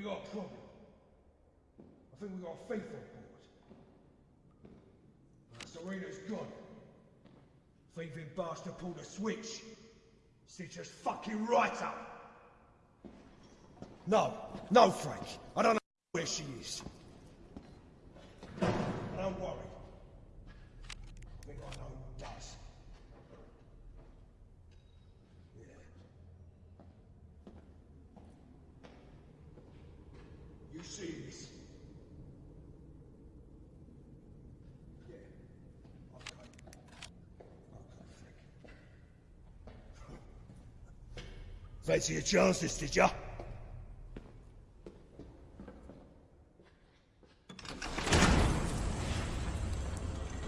we got a problem. I think we got a thief on board. Uh, Serena's gone. Thieving bastard pulled a switch. Stitch us fucking right up. No, no, Frank. I don't know where she is. Don't worry. I think I know who does. Yeah. You see this? Yeah. Okay. Okay, Frank. Fancy your chances, did ya?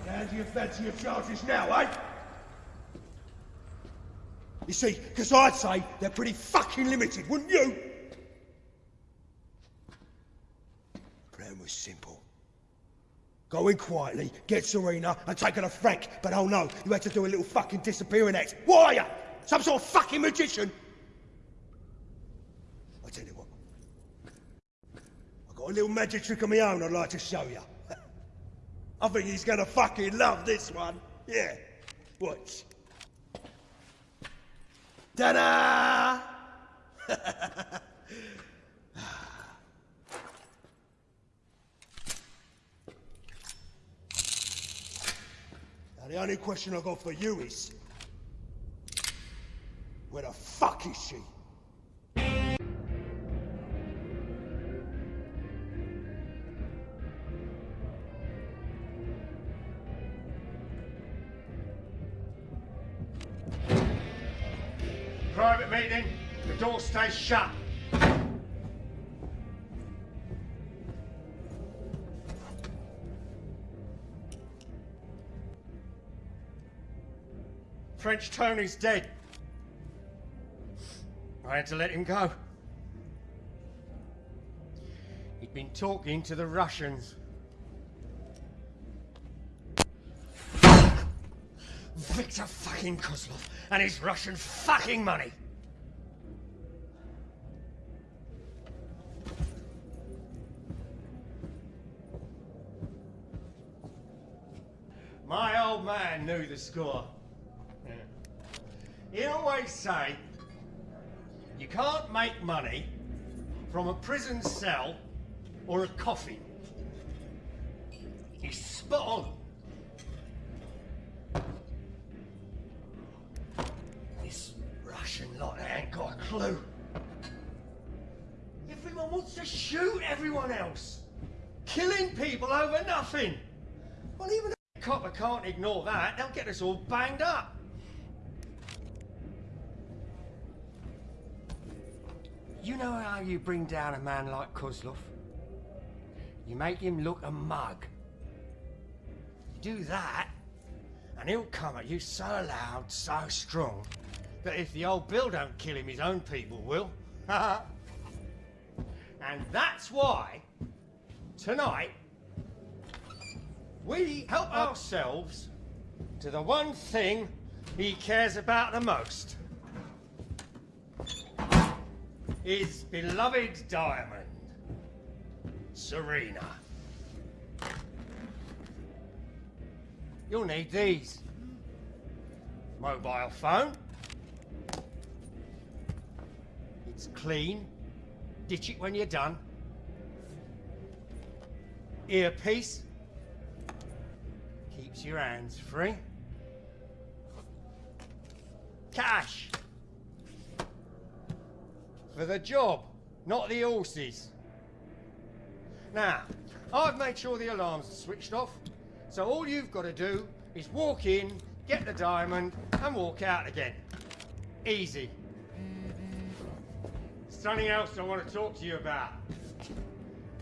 And do you fancy your chances now, eh? You see, because I'd say they're pretty fucking limited, wouldn't you? The Plan was simple. Go in quietly, get Serena, and take her to Frank. But oh no, you had to do a little fucking disappearing act. What are you? Some sort of fucking magician? I tell you what. I've got a little magic trick of my own I'd like to show you. I think he's gonna fucking love this one. Yeah. Watch. Ta-da! now the only question I've got for you is... Where the fuck is she? Meeting. The door stays shut. French Tony's dead. I had to let him go. He'd been talking to the Russians. Victor fucking Kozlov and his Russian fucking money. Old man knew the score. He always say, you can't make money from a prison cell or a coffin. He's spot on. This Russian lot ain't got a clue. Everyone wants to shoot everyone else. Killing people over nothing. Well, even copper can't ignore that. They'll get us all banged up. You know how you bring down a man like Kozlov? You make him look a mug. You do that, and he'll come at you so loud, so strong, that if the old Bill don't kill him, his own people will. and that's why, tonight, we help oh. ourselves to the one thing he cares about the most. His beloved diamond, Serena. You'll need these. Mobile phone. It's clean. Ditch it when you're done. Earpiece. Keeps your hands free. Cash. For the job, not the horses. Now, I've made sure the alarms are switched off, so all you've got to do is walk in, get the diamond, and walk out again. Easy. Something else I want to talk to you about.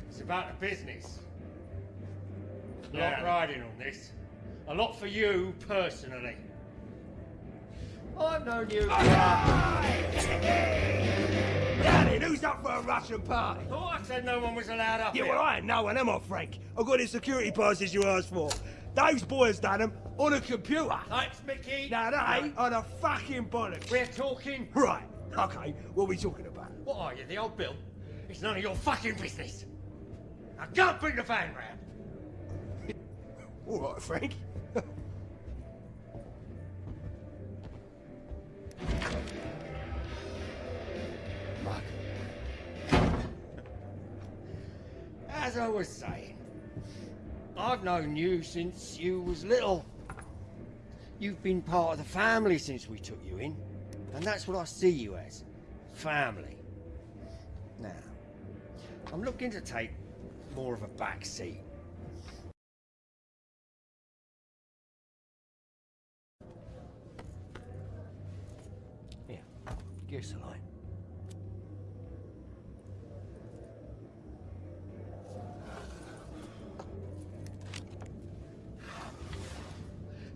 It's about the business. A lot riding on this. A lot for you personally. I've known you. Daddy, who's up for a Russian party? Thought I said no one was allowed up Yeah, here. well, I ain't no one, am I, Frank? I've got the security passes you asked for. Those boys done them on a computer. Thanks, Mickey. Now, they are the fucking bollocks. We're talking. Right, okay, what are we talking about? What are you, the old Bill? It's none of your fucking business. Now go and bring the van round. All right, Frank. As I was saying, I've known you since you was little. You've been part of the family since we took you in, and that's what I see you as. Family. Now, I'm looking to take more of a back seat. Here, give us a light.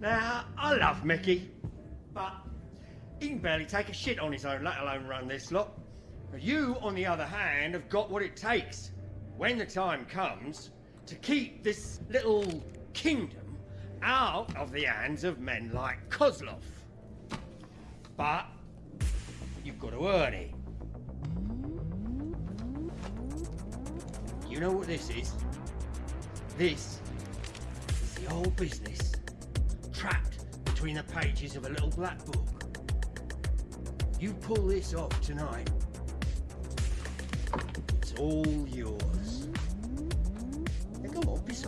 Now, I love Mickey, but he can barely take a shit on his own, let alone run this lot. You, on the other hand, have got what it takes, when the time comes, to keep this little kingdom out of the hands of men like Kozlov. But you've got to earn it. You know what this is? This is the whole business between the pages of a little black book. You pull this off tonight, it's all yours. Now come on, piss.